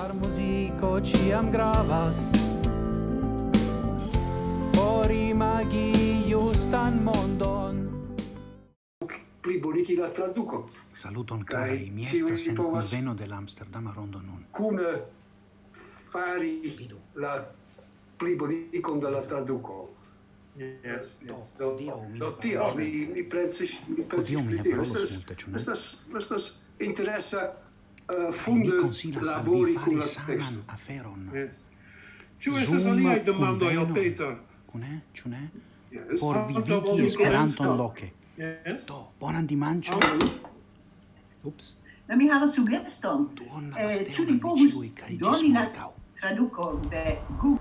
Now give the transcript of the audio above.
Char muziko ciam gravas Por imagi justan mondon plibonigi la traduco. Saluton carai, mi estas en conveno de l'Amsterdama rondo nun. Cune fari Vidu. la plibonigicon de la traduco. Yes, do, yes. Do, do, do tio, mi, mi pensis, mi pensis pri tio. Estas, estas interesa uh, funde labori kun la teksto. Aferon. Yes. Ĉu estas aliaj demandoj al Peter? Kune, ĉu ne? Yes. Por vivigi Esperanton loke. Yes. Do, bonan dimanĉon. Ups. Do mi havas sugeston. Eh, ĉu ni povus doni la traduko de Google?